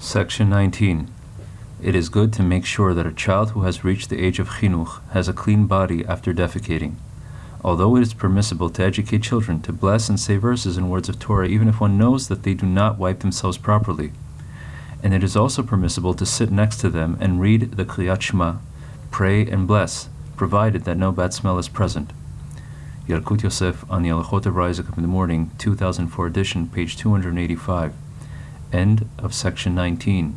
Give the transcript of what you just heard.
Section 19. It is good to make sure that a child who has reached the age of chinuch has a clean body after defecating. Although it is permissible to educate children to bless and say verses and words of Torah even if one knows that they do not wipe themselves properly. And it is also permissible to sit next to them and read the Kriyat Shema, pray and bless, provided that no bad smell is present. Yalkut Yosef on the Alachot of Isaac in the Morning, 2004 edition, page 285. End of section 19.